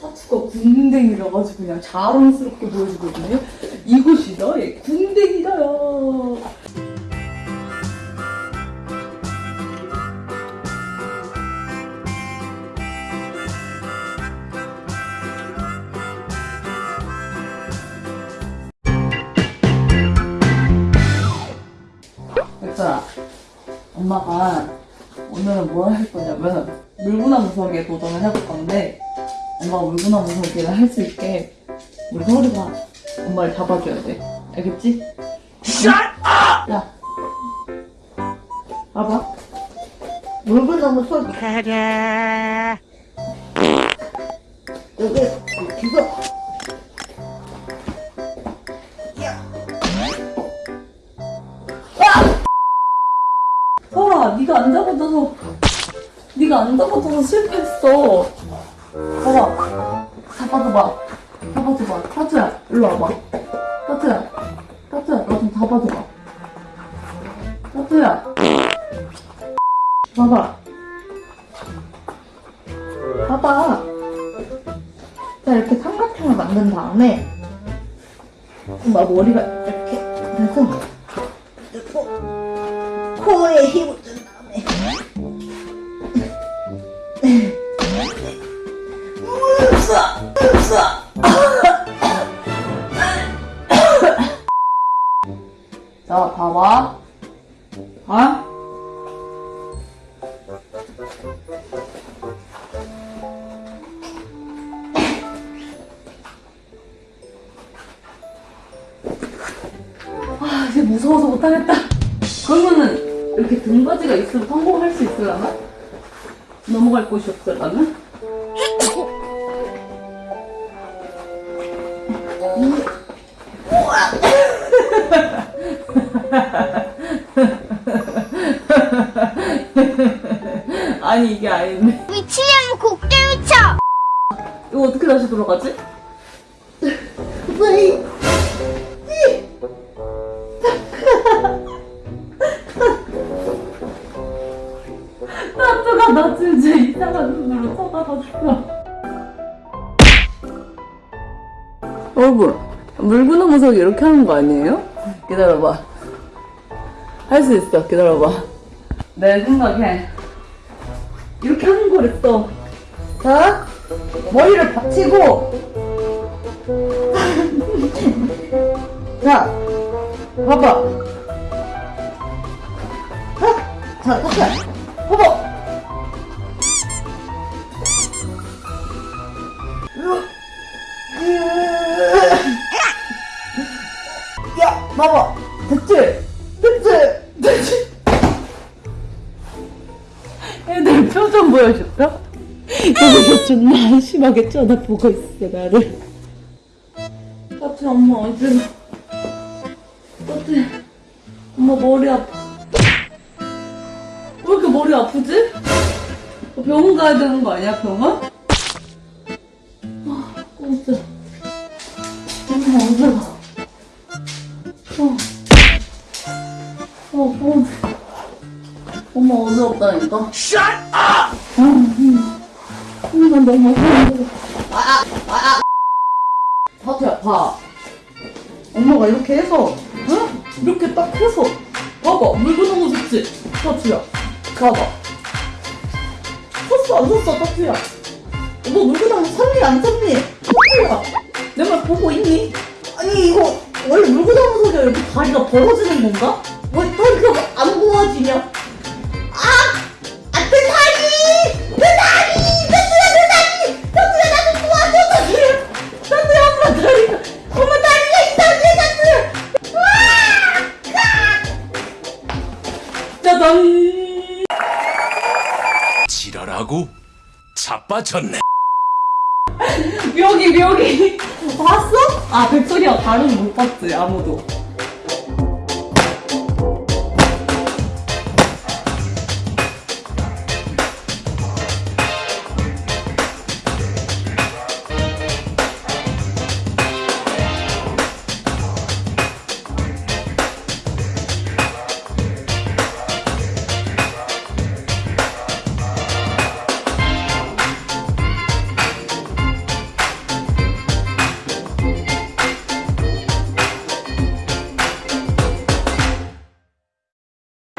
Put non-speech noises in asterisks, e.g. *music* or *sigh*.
타투가 궁뎅이라 가지고 그냥 자랑스럽게 보여주거든요. 이것이 나의 궁뎅이다요. 백설아, 엄마가 오늘은 뭘 할 거냐면 물구나무 서기에 도전을 해볼 건데 엄마가 물구나 무 서기를 할 수 있게 우리 서울이가 엄마를 잡아줘야 돼. 알겠지? 야, 봐봐. 물구나무 소리 여기 기서 서울아, 네가 안 잡아줘서 네가 안 잡아줘서 실패했어. 봐봐, 잡아줘봐. 잡아줘봐. 타투야, 일로 와봐. 타투야, 타투야, 나 좀 잡아줘봐. 타투야, 봐봐. 봐봐. 자, 이렇게 삼각형을 만든 다음에 엄마 머리가 이렇게 돼서 코에 힘을 자, 봐봐. 아? 아, 이제 무서워서 못하겠다. 그러면은, 이렇게 등받이가 있으면 성공할 수 있으려나? 넘어갈 곳이 없으려나? 아니, 이게 아닌데. 미치면 곡대 미쳐! 이거 어떻게 다시 돌아가지? 왜 나트가 나 진짜 이상한 눈으로 쳐다봤어. 여러분, 물구나 무 서기 이렇게 하는 거 아니에요? 기다려봐. 할 수 있어, 기다려봐. 내 생각에 이렇게 하는 거랬어. 자, 머리를 받치고 *laughs* 자, 봐봐. 자, 자, 봐봐. 봐봐. 됐지? 됐지? 됐지? 애들 표정 보여줄까? 여기서 존나 한심하게 쳐다보고 있어 나를 따뜻해 엄마 어디 따뜻해 엄마 머리 아파 왜 이렇게 머리 아프지? 어, 병원 가야 되는 거 아니야 병원? 아 진짜 엄마 어디 가 어지럽다니까. Shut up! 나 너무 힘들어. 아, 아, 아. 타투야, 봐. 엄마가 이렇게 해서, 응? 이렇게 딱 해서. 봐봐, 물구나무 줬지? 타투야. 봐봐. 쳤어, 안 쳤어, 타투야? 너 물구나무 샀니, 안 샀니? 타투야. 내 말 보고 있니? 아니, 이거, 원래 물구나무 속에 이렇게 다리가 벌어지는 건가? 짜잔! 지랄하고 자빠졌네. 묘기, 묘기! 봤어? 아, 백설이가 다른 못 봤지, 아무도.